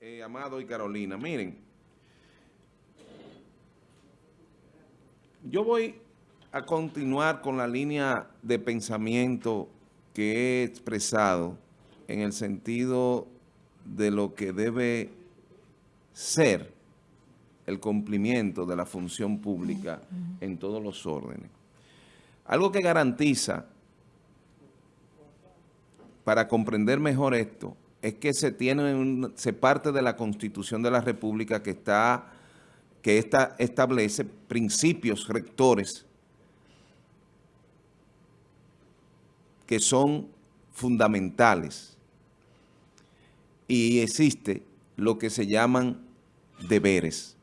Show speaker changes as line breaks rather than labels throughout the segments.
Eh, Amado y Carolina. Miren, yo voy a continuar con la línea de pensamiento que he expresado en el sentido de lo que debe ser el cumplimiento de la función pública en todos los órdenes. Algo que garantiza, para comprender mejor esto, es que se tiene se parte de la Constitución de la República que está que esta establece principios rectores que son fundamentales y existe lo que se llaman deberes.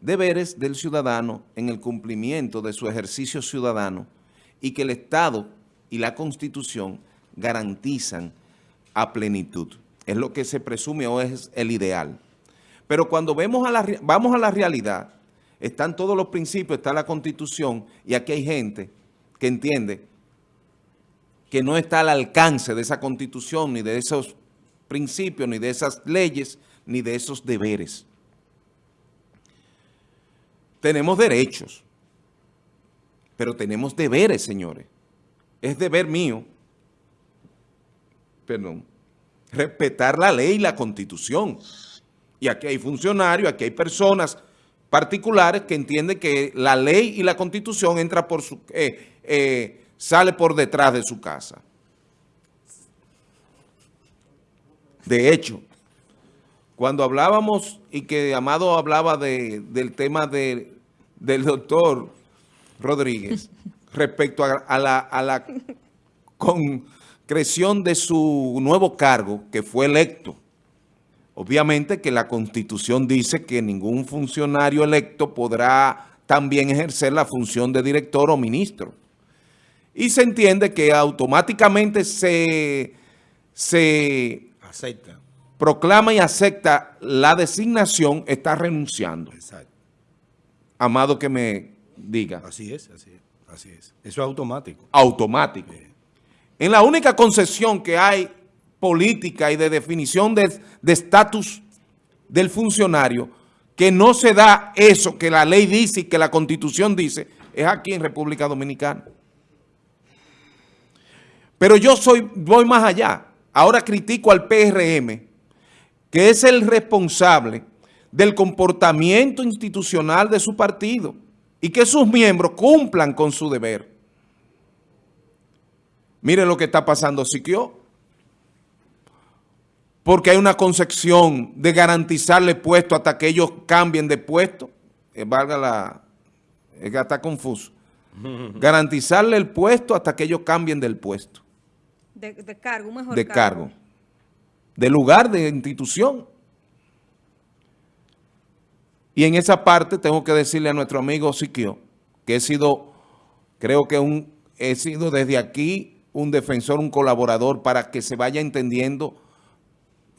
Deberes del ciudadano en el cumplimiento de su ejercicio ciudadano y que el Estado y la Constitución garantizan a plenitud. Es lo que se presume o es el ideal. Pero cuando vemos a vamos a la realidad, están todos los principios, está la Constitución, y aquí hay gente que entiende que no está al alcance de esa Constitución, ni de esos principios, ni de esas leyes, ni de esos deberes. Tenemos derechos, pero tenemos deberes, señores. Es deber mío perdón, respetar la ley y la constitución. Y aquí hay funcionarios, aquí hay personas particulares que entienden que la ley y la constitución entra por su, eh, eh, sale por detrás de su casa. De hecho, cuando hablábamos y que Amado hablaba del tema del doctor Rodríguez respecto a, la, a la con, creación de su nuevo cargo, que fue electo. Obviamente que la Constitución dice que ningún funcionario electo podrá también ejercer la función de director o ministro. Y se entiende que automáticamente se, se acepta. proclama y acepta la designación, está renunciando. Exacto. Amado que me diga.
Así es, así es. Así es. Eso es automático.
Automático. En la única concesión que hay política y de definición de estatus del funcionario, que no se da eso que la ley dice y que la constitución dice, es aquí en República Dominicana. Pero yo soy, voy más allá. Ahora critico al PRM, que es el responsable del comportamiento institucional de su partido y que sus miembros cumplan con su deber. Miren lo que está pasando Siquio. Porque hay una concepción de garantizarle puesto hasta que ellos cambien de puesto. Eh, valga la... Es que está confuso. garantizarle el puesto hasta que ellos cambien del puesto.
De, cargo, mejor
De cargo. De lugar, de institución. Y en esa parte tengo que decirle a nuestro amigo Siquio que he sido, creo que un, he sido desde aquí un defensor, un colaborador, para que se vaya entendiendo.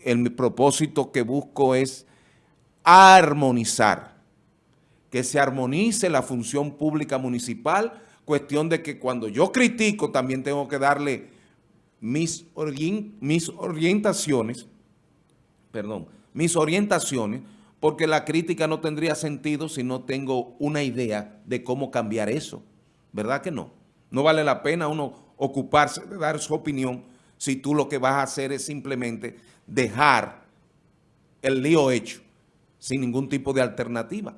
El propósito que busco es armonizar, que se armonice la función pública municipal, cuestión de que cuando yo critico también tengo que darle mis, mis orientaciones, perdón, mis orientaciones, porque la crítica no tendría sentido si no tengo una idea de cómo cambiar eso, ¿verdad que no? No vale la pena uno ocuparse de dar su opinión si tú lo que vas a hacer es simplemente dejar el lío hecho sin ningún tipo de alternativa.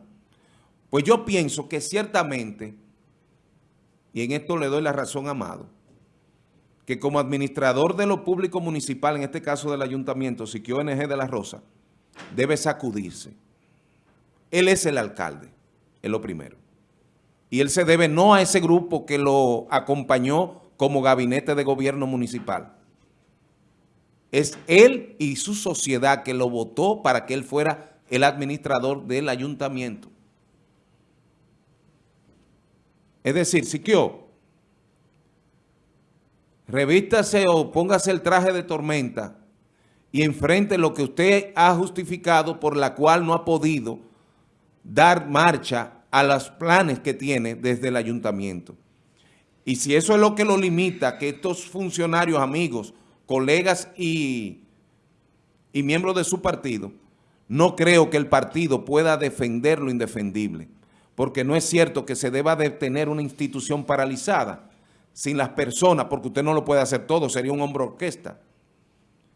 Pues yo pienso que ciertamente, y en esto le doy la razón Amado, que como administrador de lo público municipal, en este caso del ayuntamiento, Siquio NG de la Rosa, debe sacudirse. Él es el alcalde, es lo primero. Y él se debe no a ese grupo que lo acompañó como gabinete de gobierno municipal. Es él y su sociedad que lo votó para que él fuera el administrador del ayuntamiento. Es decir, Siquio, revístase o póngase el traje de tormenta y enfrente lo que usted ha justificado por la cual no ha podido dar marcha a los planes que tiene desde el ayuntamiento. Y si eso es lo que lo limita, que estos funcionarios, amigos, colegas y y miembro de su partido, no creo que el partido pueda defender lo indefendible, porque no es cierto que se deba de tener una institución paralizada sin las personas, porque usted no lo puede hacer todo, sería un hombro orquesta,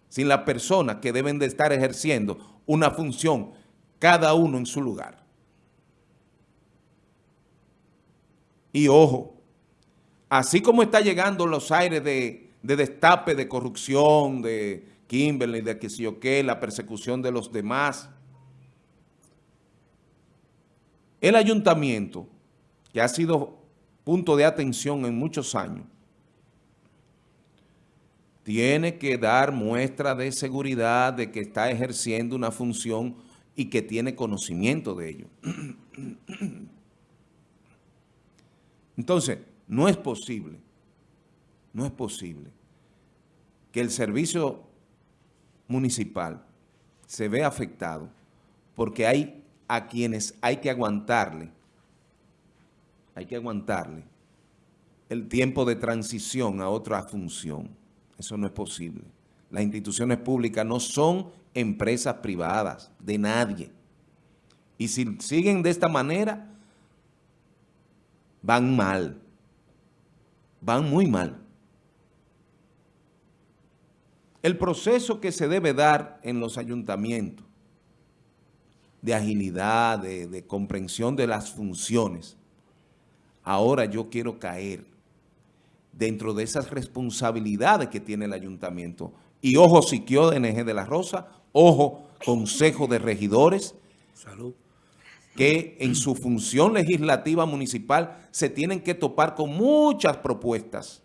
sin las personas que deben de estar ejerciendo una función, cada uno en su lugar. Y ojo, así como está llegando los aires de, destape, de corrupción, de Kimberley, de que si o qué, la persecución de los demás, el ayuntamiento, que ha sido punto de atención en muchos años, tiene que dar muestra de seguridad de que está ejerciendo una función y que tiene conocimiento de ello. Entonces, no es posible, no es posible que el servicio municipal se vea afectado porque hay a quienes hay que aguantarle, hay que aguantarle el tiempo de transición a otra función. Eso no es posible. Las instituciones públicas no son empresas privadas de nadie. Y si siguen de esta manera, van mal. Van muy mal. El proceso que se debe dar en los ayuntamientos de agilidad, de, comprensión de las funciones, ahora yo quiero caer dentro de esas responsabilidades que tiene el ayuntamiento. Y ojo, Siquio de NG de la Rosa, ojo, Consejo de Regidores. Salud que en su función legislativa municipal se tienen que topar con muchas propuestas,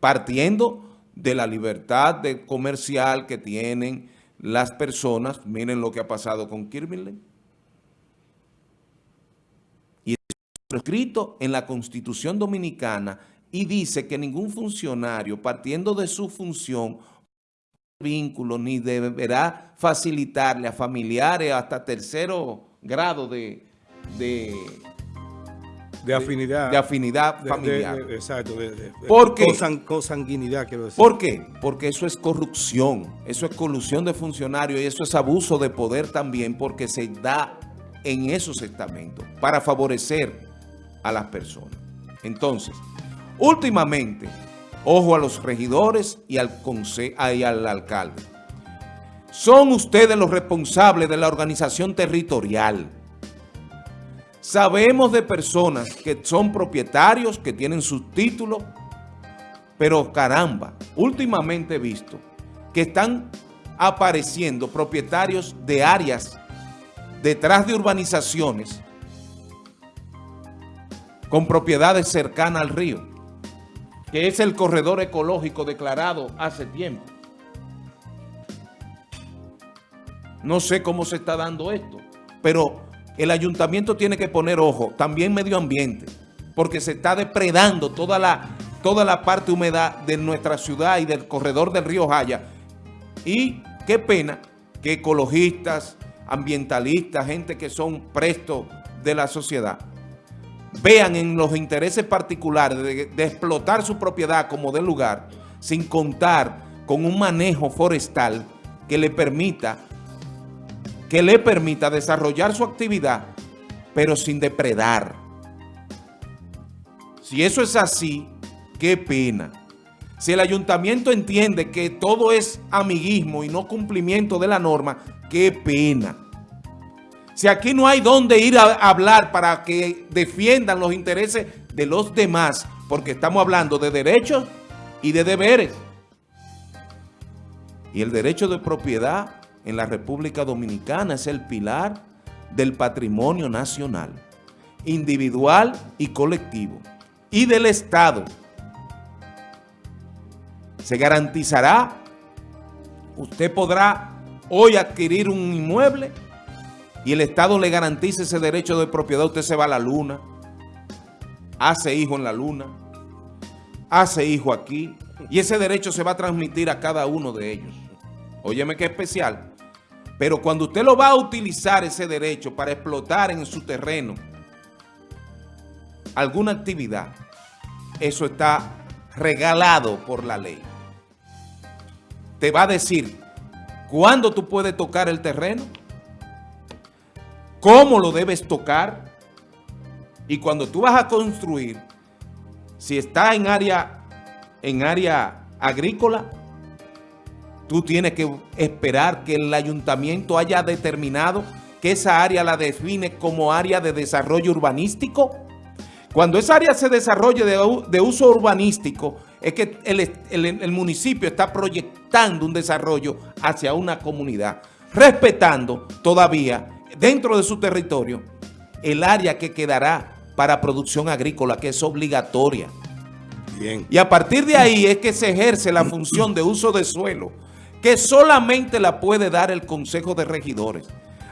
partiendo de la libertad de comercial que tienen las personas. Miren lo que ha pasado con Kirchner. Y es escrito en la Constitución Dominicana y dice que ningún funcionario, partiendo de su función, vínculo, ni deberá facilitarle a familiares hasta tercero grado de, de,
de afinidad.
De, afinidad familiar.
exacto. De,
¿Por qué?
Consanguinidad, quiero decir.
¿Por qué? Porque eso es corrupción, eso es colusión de funcionarios y eso es abuso de poder también porque se da en esos estamentos para favorecer a las personas. Entonces, últimamente, ojo a los regidores y al, y al alcalde. Son ustedes los responsables de la organización territorial. Sabemos de personas que son propietarios, que tienen sus títulos, pero caramba, últimamente he visto que están apareciendo propietarios de áreas detrás de urbanizaciones con propiedades cercanas al río, que es el corredor ecológico declarado hace tiempo. No sé cómo se está dando esto, pero el ayuntamiento tiene que poner ojo, también medio ambiente, porque se está depredando toda la, toda la parte humedad de nuestra ciudad y del corredor del río Jaya. Y qué pena que ecologistas, ambientalistas, gente que son prestos de la sociedad, vean en los intereses particulares de, de explotar su propiedad como del lugar, sin contar con un manejo forestal que le permita que le permita desarrollar su actividad, pero sin depredar. Si eso es así, qué pena. Si el ayuntamiento entiende que todo es amiguismo y no cumplimiento de la norma, qué pena. Si aquí no hay dónde ir a hablar para que defiendan los intereses de los demás, porque estamos hablando de derechos y de deberes. Y el derecho de propiedad en la República Dominicana es el pilar del patrimonio nacional, individual y colectivo, y del Estado. Se garantizará, usted podrá hoy adquirir un inmueble y el Estado le garantiza ese derecho de propiedad, usted se va a la luna, hace hijo en la luna, hace hijo aquí, y ese derecho se va a transmitir a cada uno de ellos. Óyeme qué especial. Pero cuando usted lo va a utilizar ese derecho para explotar en su terreno alguna actividad, eso está regalado por la ley. Te va a decir, cuándo tú puedes tocar el terreno, cómo lo debes tocar, y cuando tú vas a construir, si está en área, en área agrícola, tú tienes que esperar que el ayuntamiento haya determinado que esa área la define como área de desarrollo urbanístico. Cuando esa área se desarrolle de, uso urbanístico, es que el, el- el municipio está proyectando un desarrollo hacia una comunidad, respetando todavía dentro de su territorio el área que quedará para producción agrícola, que es obligatoria.
Bien.
Y a partir de ahí es que se ejerce la función de uso de suelo, que solamente la puede dar el Consejo de Regidores.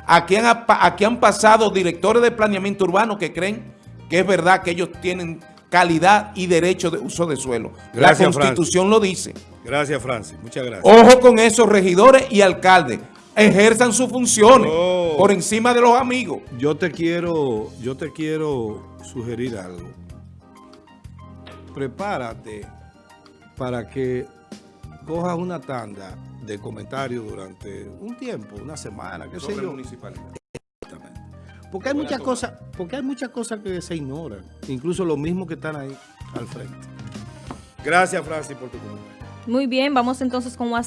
Aquí han, aquí han pasado directores de planeamiento urbano que creen que es verdad que ellos tienen calidad y derecho de uso de suelo.
Gracias,
la Constitución lo dice.
Gracias, Francis. Muchas gracias.
Ojo con esos regidores y alcaldes. Ejerzan sus funciones
Oh.
por encima de los amigos.
Yo te quiero, yo te quiero sugerir algo. Prepárate para que cojas una tanda de comentarios durante un tiempo, una semana, qué sé yo. Exactamente. Porque hay muchas cosas, porque hay muchas cosas que se ignoran, incluso los mismos que están ahí al frente. Gracias, Francis, por tu comentario.
Muy bien, vamos entonces con WhatsApp.